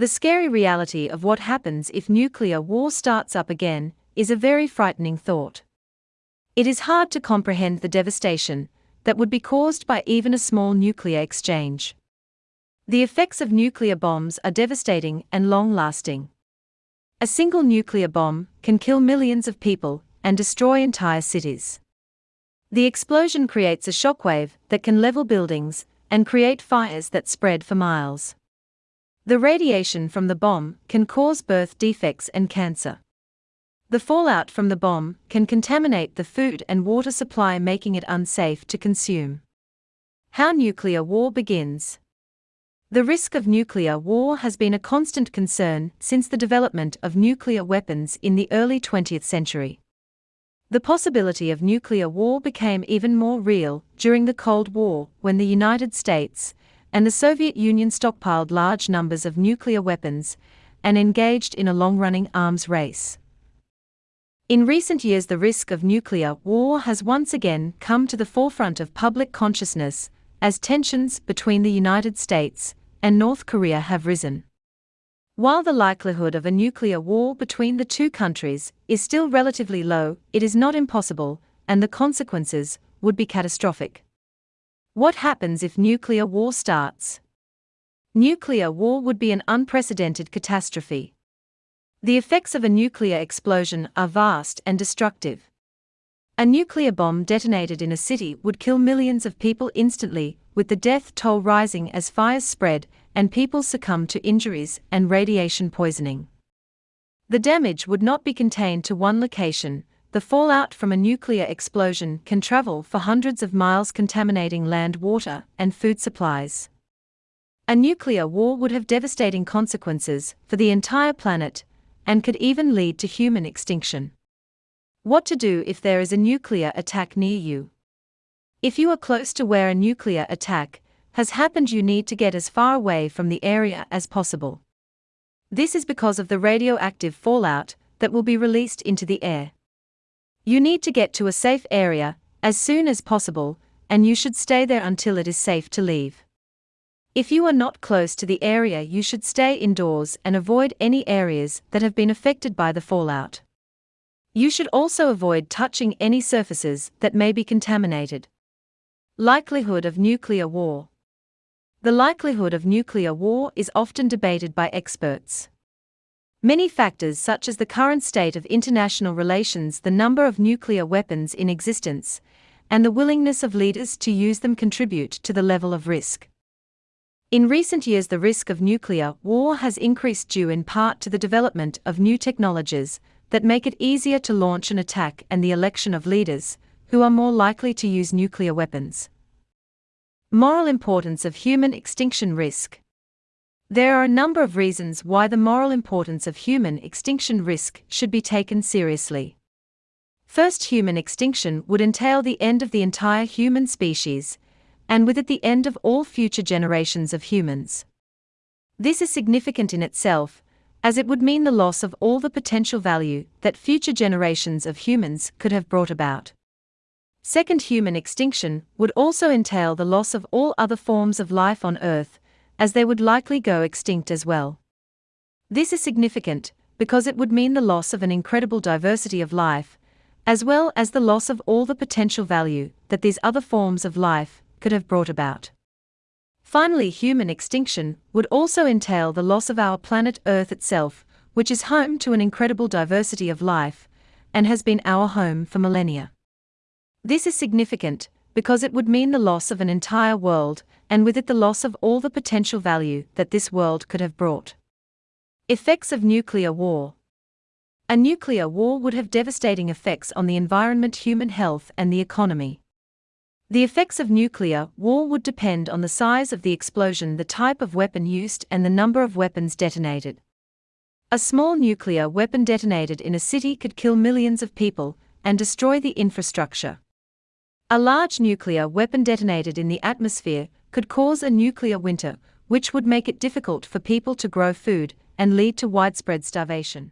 The scary reality of what happens if nuclear war starts up again is a very frightening thought. It is hard to comprehend the devastation that would be caused by even a small nuclear exchange. The effects of nuclear bombs are devastating and long lasting. A single nuclear bomb can kill millions of people and destroy entire cities. The explosion creates a shockwave that can level buildings and create fires that spread for miles. The radiation from the bomb can cause birth defects and cancer. The fallout from the bomb can contaminate the food and water supply, making it unsafe to consume. How nuclear war begins. The risk of nuclear war has been a constant concern since the development of nuclear weapons in the early 20th century. The possibility of nuclear war became even more real during the Cold War when the United States and the Soviet Union stockpiled large numbers of nuclear weapons and engaged in a long running arms race. In recent years, the risk of nuclear war has once again come to the forefront of public consciousness as tensions between the United States and North Korea have risen. While the likelihood of a nuclear war between the two countries is still relatively low, it is not impossible, and the consequences would be catastrophic. What happens if nuclear war starts? Nuclear war would be an unprecedented catastrophe. The effects of a nuclear explosion are vast and destructive. A nuclear bomb detonated in a city would kill millions of people instantly, with the death toll rising as fires spread and people succumb to injuries and radiation poisoning. The damage would not be contained to one location, the fallout from a nuclear explosion can travel for hundreds of miles, contaminating land, water, and food supplies. A nuclear war would have devastating consequences for the entire planet and could even lead to human extinction. What to do if there is a nuclear attack near you? If you are close to where a nuclear attack has happened, you need to get as far away from the area as possible. This is because of the radioactive fallout that will be released into the air. You need to get to a safe area as soon as possible, and you should stay there until it is safe to leave. If you are not close to the area, you should stay indoors and avoid any areas that have been affected by the fallout. You should also avoid touching any surfaces that may be contaminated. Likelihood of nuclear war. The likelihood of nuclear war is often debated by experts. Many factors, such as the current state of international relations, the number of nuclear weapons in existence, and the willingness of leaders to use them, contribute to the level of risk. In recent years, the risk of nuclear war has increased due in part to the development of new technologies that make it easier to launch an attack and the election of leaders who are more likely to use nuclear weapons. Moral importance of human extinction risk. There are a number of reasons why the moral importance of human extinction risk should be taken seriously. First, human extinction would entail the end of the entire human species, and with it, the end of all future generations of humans. This is significant in itself, as it would mean the loss of all the potential value that future generations of humans could have brought about. Second human extinction would also entail the loss of all other forms of life on Earth, as they would likely go extinct as well. This is significant because it would mean the loss of an incredible diversity of life, as well as the loss of all the potential value that these other forms of life could have brought about. Finally, human extinction would also entail the loss of our planet Earth itself, which is home to an incredible diversity of life and has been our home for millennia. This is significant because it would mean the loss of an entire world, and with it the loss of all the potential value that this world could have brought. Effects of nuclear war. A nuclear war would have devastating effects on the environment, human health, and the economy. The effects of nuclear war would depend on the size of the explosion, the type of weapon used, and the number of weapons detonated. A small nuclear weapon detonated in a city could kill millions of people and destroy the infrastructure. A large nuclear weapon detonated in the atmosphere could cause a nuclear winter, which would make it difficult for people to grow food and lead to widespread starvation.